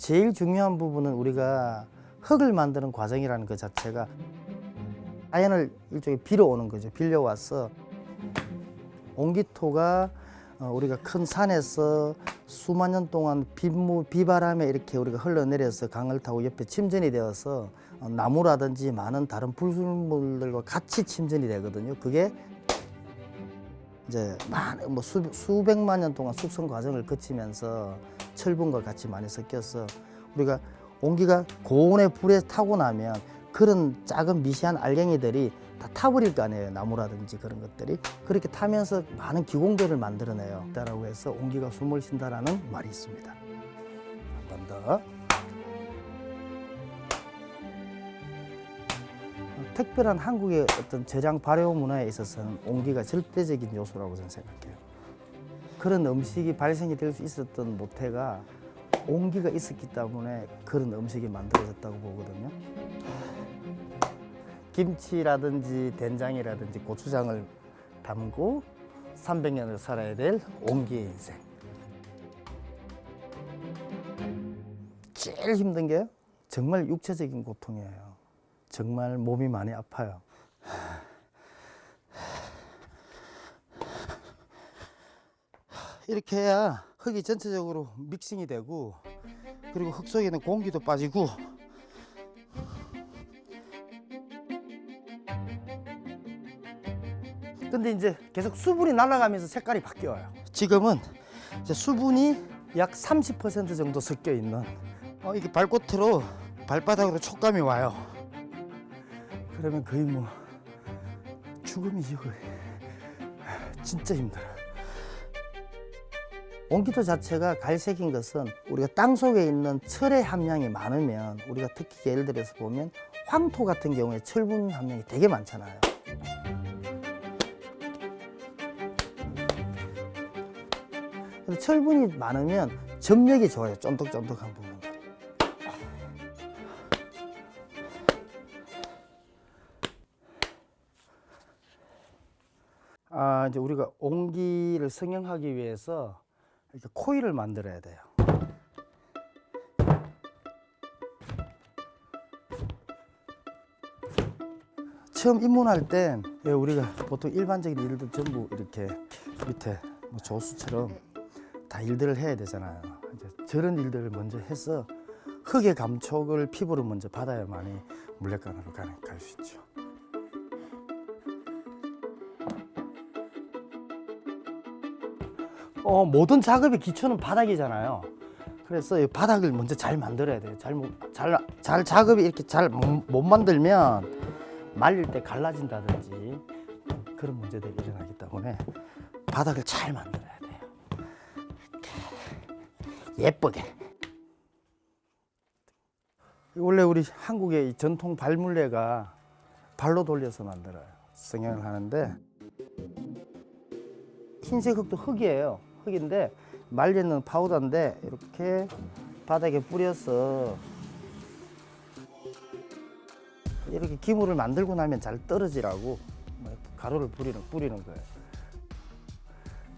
제일 중요한 부분은 우리가 흙을 만드는 과정이라는 것 자체가 자연을 일종의 빌어오는 거죠. 빌려와서 옹기토가 어, 우리가 큰 산에서 수만 년 동안 빗물, 비바람에 이렇게 우리가 흘러내려서 강을 타고 옆에 침전이 되어서 어, 나무라든지 많은 다른 불순물들과 같이 침전이 되거든요. 그게 이제 많은 뭐 수, 수백만 년 동안 숙성 과정을 거치면서 철분과 같이 많이 섞여서 우리가 온기가 고온의 불에 타고 나면 그런 작은 미세한 알갱이들이 다 타버릴 거 아니에요 나무라든지 그런 것들이. 그렇게 타면서 많은 기공배를 만들어내요. 라고 해서 온기가 숨을 쉰다라는 말이 있습니다. 한 번 더 특별한 한국의 어떤 저장 발효 문화에 있어서는 온기가 절대적인 요소라고 저는 생각해요 그런 음식이 발생이 될 수 있었던 모태가 온기가 있었기 때문에 그런 음식이 만들어졌다고 보거든요. 김치라든지 된장이라든지 고추장을 담고 300년을 살아야 될 온기의 인생. 제일 힘든 게 정말 육체적인 고통이에요. 정말 몸이 많이 아파요. 이렇게 해야 흙이 전체적으로 믹싱이 되고 그리고 흙 속에는 공기도 빠지고. 근데 이제 계속 수분이 날아가면서 색깔이 바뀌어요. 지금은 이제 수분이 약 30% 정도 섞여 있는 어, 이게 발꽃으로 발바닥으로 촉감이 와요 그러면 거의 뭐 죽음이지 거의 진짜 힘들어 온기도 자체가 갈색인 것은 우리가 땅 속에 있는 철의 함량이 많으면 우리가 특히 예를 들어서 보면 황토 같은 경우에 철분 함량이 되게 많잖아요. 철분이 많으면 점력이 좋아요. 쫀득쫀득한 부분 이제 우리가 온기를 성형하기 위해서 이렇게 코일을 만들어야 돼요. 처음 입문할 땐 예, 우리가 보통 일반적인 일들 전부 이렇게 밑에 뭐 조수처럼 다 일들을 해야 되잖아요. 이제 저런 일들을 먼저 해서 흙의 감촉을 피부로 먼저 받아야만이 물레간으로 갈수 있죠. 어, 모든 작업의 기초는 바닥이잖아요. 그래서 이 바닥을 먼저 잘 만들어야 돼요. 잘, 잘, 잘 작업이 이렇게 잘 못 만들면 말릴 때 갈라진다든지 그런 문제들이 일어나기 때문에 바닥을 잘 만들어야 돼요. 예쁘게. 원래 우리 한국의 이 전통 발물레가 발로 돌려서 만들어요. 성형을 하는데 흰색 흙도 흙이에요. 흙인데 말리는 파우더인데 이렇게 바닥에 뿌려서 이렇게 기물을 만들고 나면 잘 떨어지라고 뭐 가루를 뿌리는, 뿌리는 거예요.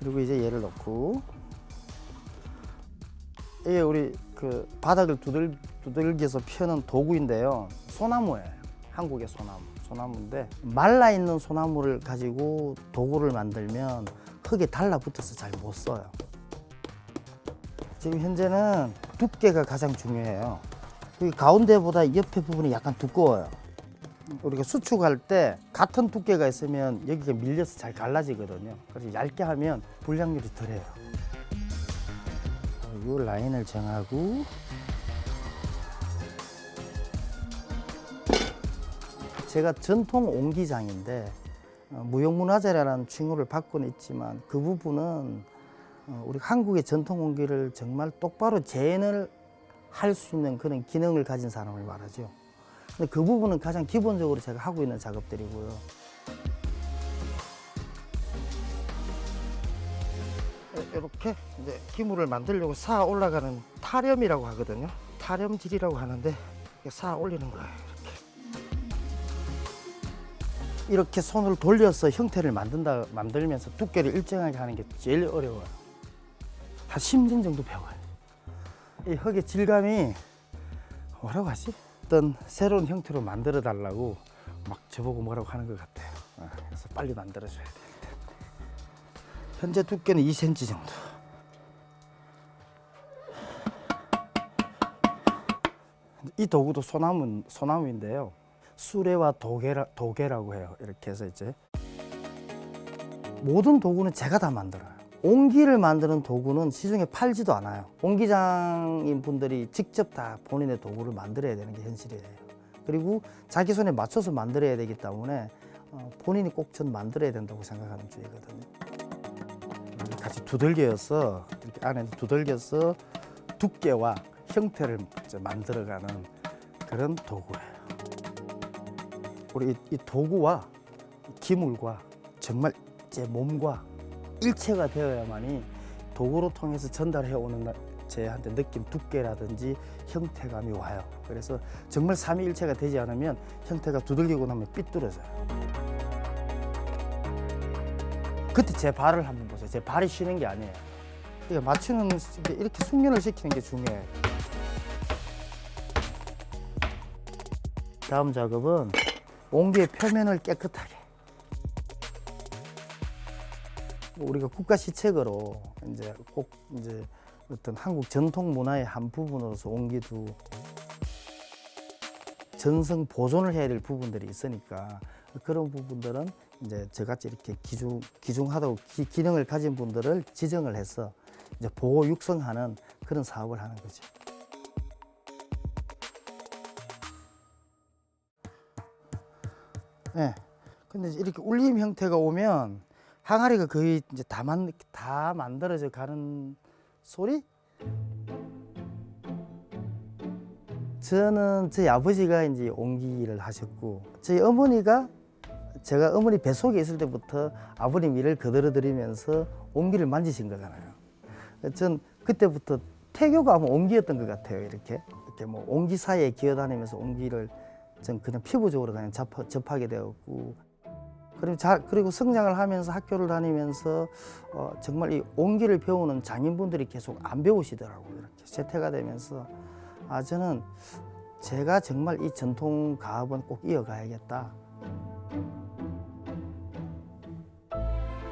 그리고 이제 얘를 넣고 이게 우리 그 바닥을 두들, 두들겨서 펴는 도구인데요. 소나무예요. 한국의 소나무. 소나무인데 말라 있는 소나무를 가지고 도구를 만들면 흙에 달라붙어서 잘 못 써요. 지금 현재는 두께가 가장 중요해요. 여기 가운데보다 옆에 부분이 약간 두꺼워요. 우리가 수축할 때 같은 두께가 있으면 여기가 밀려서 잘 갈라지거든요. 그래서 얇게 하면 불량률이 덜해요. 이 라인을 정하고 제가 전통 옹기장인데 어, 무형문화재라는 칭호를 받고는 있지만 그 부분은 어, 우리 한국의 전통 온기를 정말 똑바로 재현을 할 수 있는 그런 기능을 가진 사람을 말하죠. 근데 그 부분은 가장 기본적으로 제가 하고 있는 작업들이고요. 이렇게 이제 기물을 만들려고 쌓아 올라가는 타렴이라고 하거든요. 타렴질이라고 하는데 쌓아 올리는 거예요. 이렇게. 손을 돌려서 형태를 만든다 만들면서 두께를 일정하게 하는 게 제일 어려워요. 한 10년 정도 배워요. 이 흙의 질감이 뭐라고 하지? 어떤 새로운 형태로 만들어 달라고 막 저보고 뭐라고 하는 것 같아요. 어, 그래서 빨리 만들어줘야 되는데. 현재 두께는 2cm 정도. 이 도구도 소나무 소나무인데요. 수레와 도개라, 도개라고 해요. 이렇게 해서 이제 모든 도구는 제가 다 만들어요. 옹기를 만드는 도구는 시중에 팔지도 않아요. 옹기장인 분들이 직접 다 본인의 도구를 만들어야 되는 게 현실이에요. 그리고 자기 손에 맞춰서 만들어야 되기 때문에 어, 본인이 꼭 전 만들어야 된다고 생각하는 주의거든요. 같이 두들겨서 이렇게 안에 두들겨서 두께와 형태를 만들어가는 그런 도구예요. 우리 이, 이 도구와 이 기물과 정말 제 몸과 일체가 되어야만이 도구로 통해서 전달해 오는 나- 제한테 느낌 두께라든지 형태감이 와요. 그래서 정말 삼위일체가 되지 않으면 형태가 두들기고 나면 삐뚤어져요. 그때 제 발을 한번 보세요. 제 발이 쉬는 게 아니에요. 이게 맞추는 이렇게 숙련을 시키는 게 중요해요. 다음 작업은 옹기의 표면을 깨끗하게 우리가 국가 시책으로 이제 꼭 이제 어떤 한국 전통 문화의 한 부분으로서 옹기도 전성 보존을 해야 될 부분들이 있으니까 그런 부분들은 이제 저같이 이렇게 기중 기중하다고 기, 기능을 가진 분들을 지정을 해서 이제 보호 육성하는 그런 사업을 하는 거죠. 예. 근데 이렇게 울림 형태가 오면 항아리가 거의 이제 다, 만, 다 만들어져 가는 소리? 저는 저희 아버지가 이제 옹기를 하셨고 저희 어머니가 제가 어머니 뱃속에 있을 때부터 아버님 일을 거들어 드리면서 옹기를 만지신 거잖아요. 전 그때부터 태교가 아마 옹기였던 것 같아요. 이렇게 이렇게 뭐 옹기 사이에 기어다니면서 옹기를 전 그냥 피부적으로 그냥 접하, 접하게 되었고 그리고 자, 그리고 성장을 하면서 학교를 다니면서 어, 정말 이 옹기를 배우는 장인분들이 계속 안 배우시더라고요. 이렇게 세태가 되면서 아 저는 제가 정말 이 전통 가업은 꼭 이어가야겠다.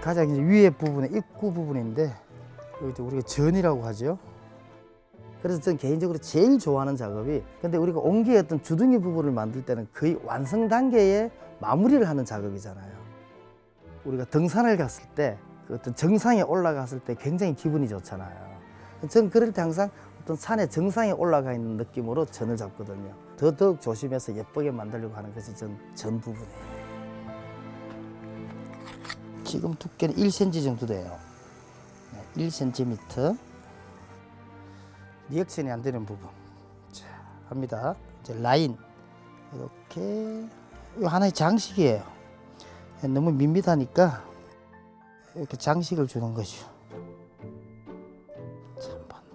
가장 위에 부분에 입구 부분인데 여기 우리가 전이라고 하죠. 그래서 저는 개인적으로 제일 좋아하는 작업이 근데 우리가 옹기의 어떤 주둥이 부분을 만들 때는 거의 완성 단계에 마무리를 하는 작업이잖아요. 우리가 등산을 갔을 때 그 어떤 정상에 올라갔을 때 굉장히 기분이 좋잖아요. 저는 그럴 때 항상 어떤 산의 정상에 올라가 있는 느낌으로 전을 잡거든요. 더더욱 조심해서 예쁘게 만들려고 하는 것이 전, 전 부분이에요. 지금 두께는 1cm 정도 돼요. 네, 1cm. 리액션이 안 되는 부분. 자, 합니다. 이제 라인. 이렇게. 이거 하나의 장식이에요. 너무 밋밋하니까 이렇게 장식을 주는 거죠.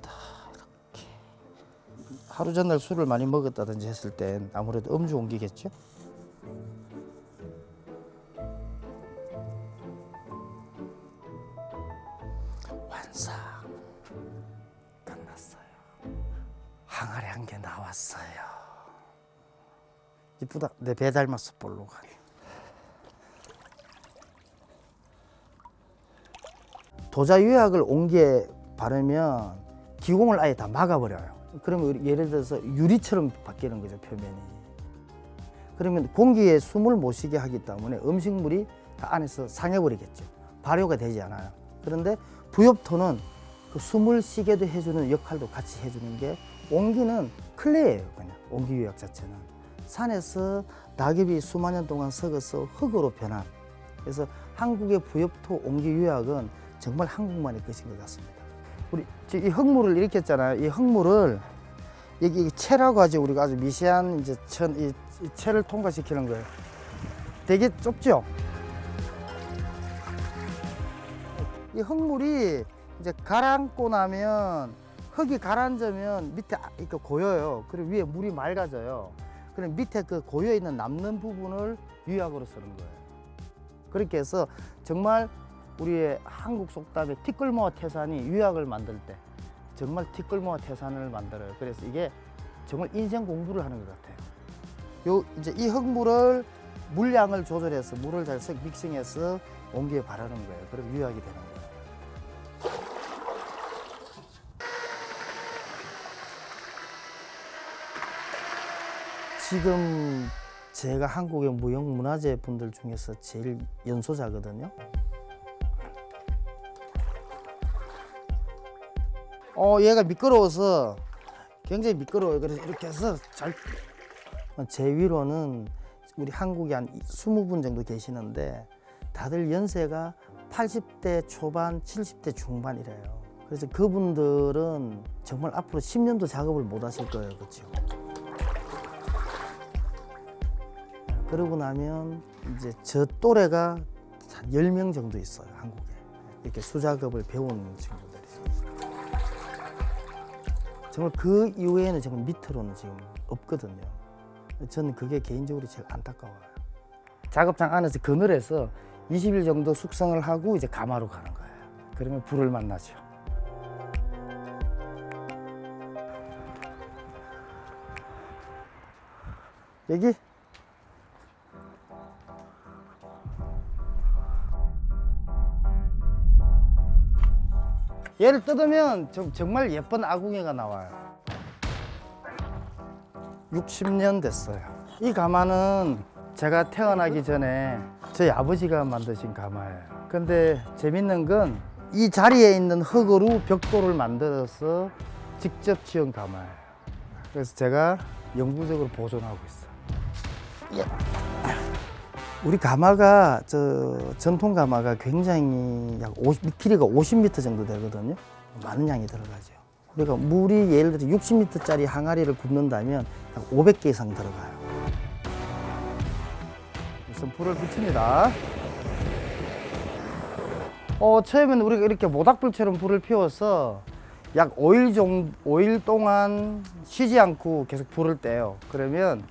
더 이렇게. 하루 전날 술을 많이 먹었다든지 했을 땐 아무래도 음주 옮기겠죠. 왔어요. 이쁘다. 내 배 닮았어 볼로가. 도자 유약을 옹기에 바르면 기공을 아예 다 막아버려요. 그러면 예를 들어서 유리처럼 바뀌는 거죠 표면이. 그러면 공기에 숨을 못 쉬게 하기 때문에 음식물이 다 안에서 상해버리겠죠. 발효가 되지 않아요. 그런데 부엽토는 그 숨을 쉬게도 해주는 역할도 같이 해주는 게 옹기는 클레예요. 그냥 옹기 유약 자체는 산에서 낙엽이 수만 년 동안 썩어서 흙으로 변한. 그래서 한국의 부엽토 옹기 유약은 정말 한국만의 것인 것 같습니다. 우리 이 흙물을 일으켰잖아요. 이 흙물을 여기 이 채라고 하죠. 우리가 아주 미세한 이제 천, 이, 이 채를 통과시키는 거예요. 되게 좁죠? 이 흙물이 이제 가라앉고 나면 흙이 가라앉으면 밑에 아- 이렇게 고여요. 그리고 위에 물이 맑아져요. 그럼 밑에 그 고여 있는 남는 부분을 유약으로 쓰는 거예요. 그렇게 해서 정말 우리의 한국 속담에 티끌모아 태산이 유약을 만들 때 정말 티끌모아 태산을 만들어요. 그래서 이게 정말 인생 공부를 하는 것 같아요. 요 이제 이 흙물을 물량을 조절해서 물을 잘 섞- 믹싱해서 온기에 바르는 거예요. 그럼 유약이 되는 거예요. 지금 제가 한국의 무형문화재 분들 중에서 제일 연소자거든요. 어, 얘가 미끄러워서 굉장히 미끄러워요. 그래서 이렇게 해서 잘. 제 위로는 우리 한국에 한 20분 정도 계시는데 다들 연세가 80대 초반, 70대 중반이래요. 그래서 그분들은 정말 앞으로 10년도 작업을 못 하실 거예요. 그렇죠? 그러고 나면 이제 저 또래가 한 10명 정도 있어요. 한국에. 이렇게 수작업을 배운 친구들이. 정말 그 이후에는 정말 밑으로는 지금 없거든요. 저는 그게 개인적으로 제일 안타까워요. 작업장 안에서 그늘에서 20일 정도 숙성을 하고 이제 가마로 가는 거예요. 그러면 불을 만나죠. 여기 얘를 뜯으면 좀 정말 예쁜 아궁이가 나와요. 60년 됐어요. 이 가마는 제가 태어나기 전에 저희 아버지가 만드신 가마예요. 근데 재밌는 건 이 자리에 있는 흙으로 벽돌을 만들어서 직접 지은 가마예요. 그래서 제가 영구적으로 보존하고 있어요. 예. 우리 가마가 저 전통 가마가 굉장히 약 50, 길이가 50m 정도 되거든요. 많은 양이 들어가죠. 우리가 물이 예를 들어 60m짜리 항아리를 굽는다면 약 500개 이상 들어가요. 우선 불을 붙입니다. 어, 처음에는 우리가 이렇게 모닥불처럼 불을 피워서 약 5일 정 5일 동안 쉬지 않고 계속 불을 떼요. 그러면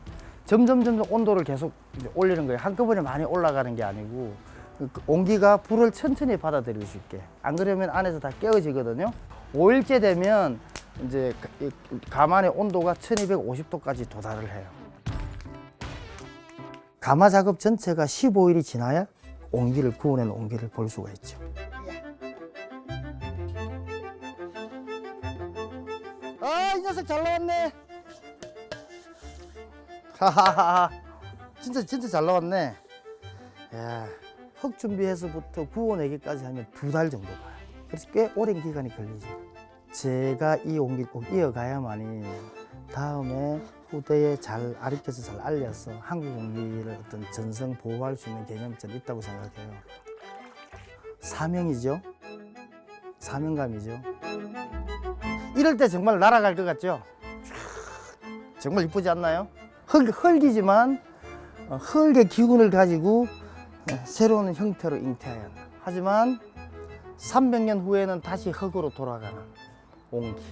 점점 점점 온도를 계속 올리는 거예요. 한꺼번에 많이 올라가는 게 아니고 그 온기가 불을 천천히 받아들일 수 있게. 안 그러면 안에서 다 깨어지거든요. 5일째 되면 이제 가만의 온도가 1250도까지 도달을 해요. 가마 작업 전체가 15일이 지나야 온기를 구워낸 온기를 볼 수가 있죠. 아, 이 녀석 잘 나왔네. 하하하. 진짜 진짜 잘 나왔네. 야, 흙 준비해서부터 구워내기까지 하면 두 달 정도 가요. 그래서 꽤 오랜 기간이 걸리죠. 제가 이 온기 꼭 이어가야만이 다음에 후대에 잘 가르쳐서 잘 알려서 한국 온기를 어떤 전성 보호할 수 있는 개념이 저는 있다고 생각해요. 사명이죠. 사명감이죠. 이럴 때 정말 날아갈 것 같죠? 정말 이쁘지 않나요? 흙, 흙이지만 어, 흙의 기운을 가지고 어, 새로운 형태로 한다. 하지만 300년 후에는 다시 흙으로 돌아가는 온기.